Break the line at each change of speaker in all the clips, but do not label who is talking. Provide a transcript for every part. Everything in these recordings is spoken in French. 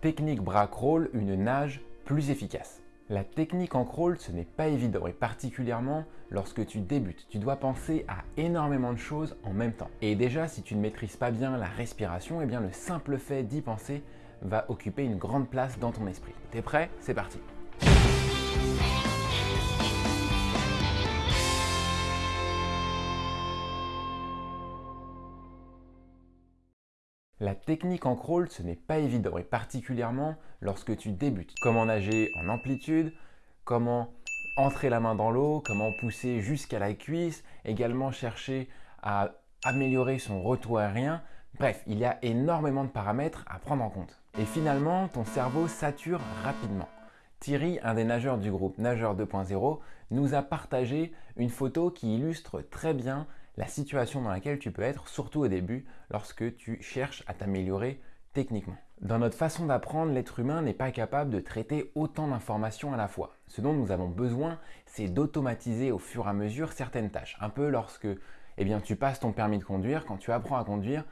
Technique bras crawl, une nage plus efficace. La technique en crawl, ce n'est pas évident et particulièrement lorsque tu débutes. Tu dois penser à énormément de choses en même temps. Et déjà, si tu ne maîtrises pas bien la respiration, eh bien le simple fait d'y penser va occuper une grande place dans ton esprit. T'es prêt? C'est parti La technique en crawl, ce n'est pas évident, et particulièrement lorsque tu débutes. Comment nager en amplitude, comment entrer la main dans l'eau, comment pousser jusqu'à la cuisse, également chercher à améliorer son retour aérien. Bref, il y a énormément de paramètres à prendre en compte. Et finalement, ton cerveau sature rapidement. Thierry, un des nageurs du groupe Nageur 2.0, nous a partagé une photo qui illustre très bien la situation dans laquelle tu peux être, surtout au début, lorsque tu cherches à t'améliorer techniquement. Dans notre façon d'apprendre, l'être humain n'est pas capable de traiter autant d'informations à la fois. Ce dont nous avons besoin, c'est d'automatiser au fur et à mesure certaines tâches. Un peu lorsque eh bien, tu passes ton permis de conduire, quand tu apprends à conduire,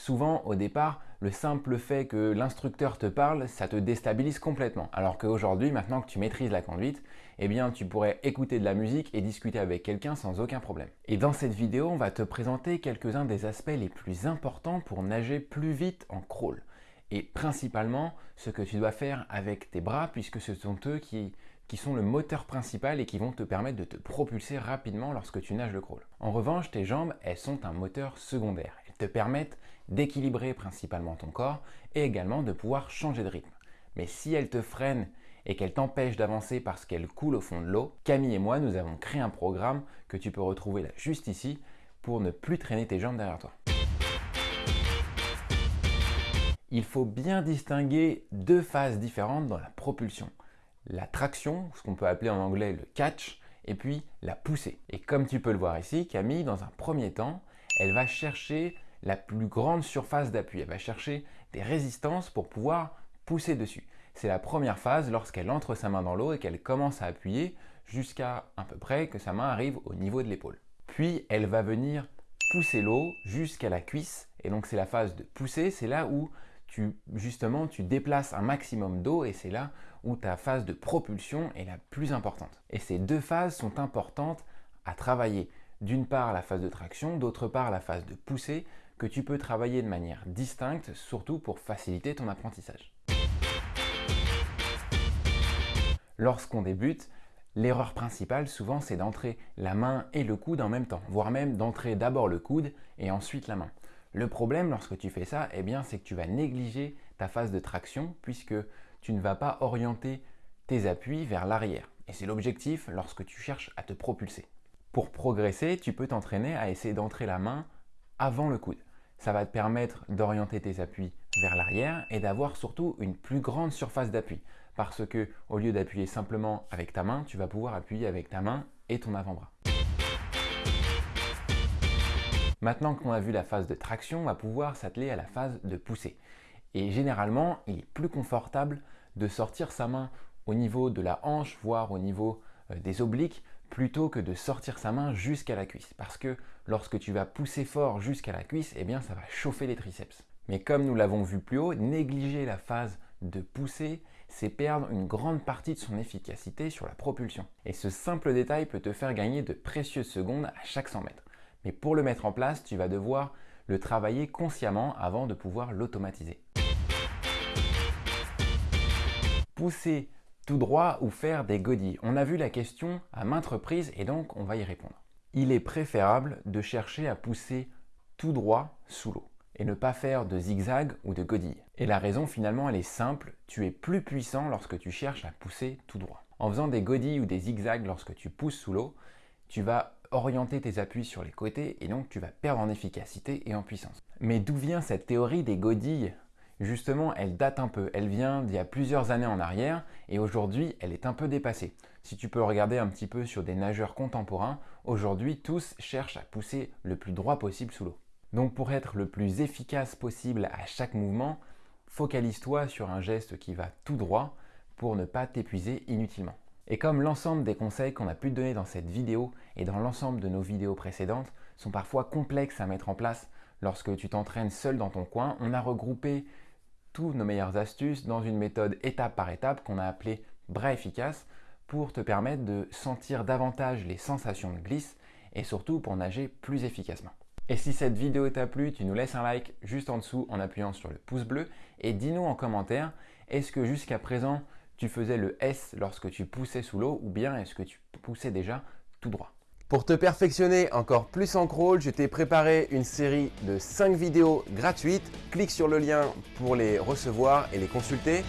Souvent, au départ, le simple fait que l'instructeur te parle, ça te déstabilise complètement. Alors qu'aujourd'hui, maintenant que tu maîtrises la conduite, eh bien, tu pourrais écouter de la musique et discuter avec quelqu'un sans aucun problème. Et dans cette vidéo, on va te présenter quelques-uns des aspects les plus importants pour nager plus vite en crawl. Et principalement, ce que tu dois faire avec tes bras, puisque ce sont eux qui qui sont le moteur principal et qui vont te permettre de te propulser rapidement lorsque tu nages le crawl. En revanche, tes jambes, elles sont un moteur secondaire. Te permettent d'équilibrer principalement ton corps et également de pouvoir changer de rythme. Mais si elles te freinent et qu'elles t'empêchent d'avancer parce qu'elles coulent au fond de l'eau, Camille et moi, nous avons créé un programme que tu peux retrouver là juste ici pour ne plus traîner tes jambes derrière toi. Il faut bien distinguer deux phases différentes dans la propulsion la traction, ce qu'on peut appeler en anglais le catch, et puis la poussée. Et comme tu peux le voir ici, Camille, dans un premier temps, elle va chercher la plus grande surface d'appui. Elle va chercher des résistances pour pouvoir pousser dessus. C'est la première phase lorsqu'elle entre sa main dans l'eau et qu'elle commence à appuyer jusqu'à à peu près que sa main arrive au niveau de l'épaule. Puis elle va venir pousser l'eau jusqu'à la cuisse et donc c'est la phase de pousser, c'est là où justement, tu déplaces un maximum d'eau et c'est là où ta phase de propulsion est la plus importante. Et ces deux phases sont importantes à travailler. D'une part la phase de traction, d'autre part la phase de poussée que tu peux travailler de manière distincte, surtout pour faciliter ton apprentissage. Lorsqu'on débute, l'erreur principale souvent c'est d'entrer la main et le coude en même temps, voire même d'entrer d'abord le coude et ensuite la main. Le problème lorsque tu fais ça, eh bien, c'est que tu vas négliger ta phase de traction puisque tu ne vas pas orienter tes appuis vers l'arrière. Et c'est l'objectif lorsque tu cherches à te propulser. Pour progresser, tu peux t'entraîner à essayer d'entrer la main avant le coude. Ça va te permettre d'orienter tes appuis vers l'arrière et d'avoir surtout une plus grande surface d'appui. Parce que au lieu d'appuyer simplement avec ta main, tu vas pouvoir appuyer avec ta main et ton avant-bras. Maintenant qu'on a vu la phase de traction, on va pouvoir s'atteler à la phase de poussée. Et généralement, il est plus confortable de sortir sa main au niveau de la hanche, voire au niveau euh, des obliques, plutôt que de sortir sa main jusqu'à la cuisse. Parce que lorsque tu vas pousser fort jusqu'à la cuisse, eh bien ça va chauffer les triceps. Mais comme nous l'avons vu plus haut, négliger la phase de pousser, c'est perdre une grande partie de son efficacité sur la propulsion. Et ce simple détail peut te faire gagner de précieuses secondes à chaque 100 mètres. Mais pour le mettre en place, tu vas devoir le travailler consciemment avant de pouvoir l'automatiser. Pousser droit ou faire des godilles On a vu la question à maintes reprises et donc on va y répondre. Il est préférable de chercher à pousser tout droit sous l'eau et ne pas faire de zigzag ou de godilles. Et la raison finalement elle est simple, tu es plus puissant lorsque tu cherches à pousser tout droit. En faisant des godilles ou des zigzags lorsque tu pousses sous l'eau, tu vas orienter tes appuis sur les côtés et donc tu vas perdre en efficacité et en puissance. Mais d'où vient cette théorie des godilles? Justement, elle date un peu, elle vient d'il y a plusieurs années en arrière et aujourd'hui elle est un peu dépassée. Si tu peux regarder un petit peu sur des nageurs contemporains, aujourd'hui tous cherchent à pousser le plus droit possible sous l'eau. Donc pour être le plus efficace possible à chaque mouvement, focalise-toi sur un geste qui va tout droit pour ne pas t'épuiser inutilement. Et comme l'ensemble des conseils qu'on a pu te donner dans cette vidéo et dans l'ensemble de nos vidéos précédentes sont parfois complexes à mettre en place lorsque tu t'entraînes seul dans ton coin, on a regroupé surtout nos meilleures astuces dans une méthode étape par étape qu'on a appelée bras efficace pour te permettre de sentir davantage les sensations de glisse et surtout pour nager plus efficacement. Et si cette vidéo t'a plu, tu nous laisses un like juste en dessous en appuyant sur le pouce bleu et dis-nous en commentaire, est-ce que jusqu'à présent tu faisais le S lorsque tu poussais sous l'eau ou bien est-ce que tu poussais déjà tout droit? Pour te perfectionner encore plus en crawl, je t'ai préparé une série de 5 vidéos gratuites. Clique sur le lien pour les recevoir et les consulter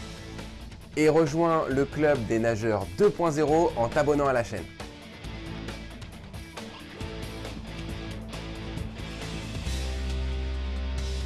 et rejoins le club des nageurs 2.0 en t'abonnant à la chaîne.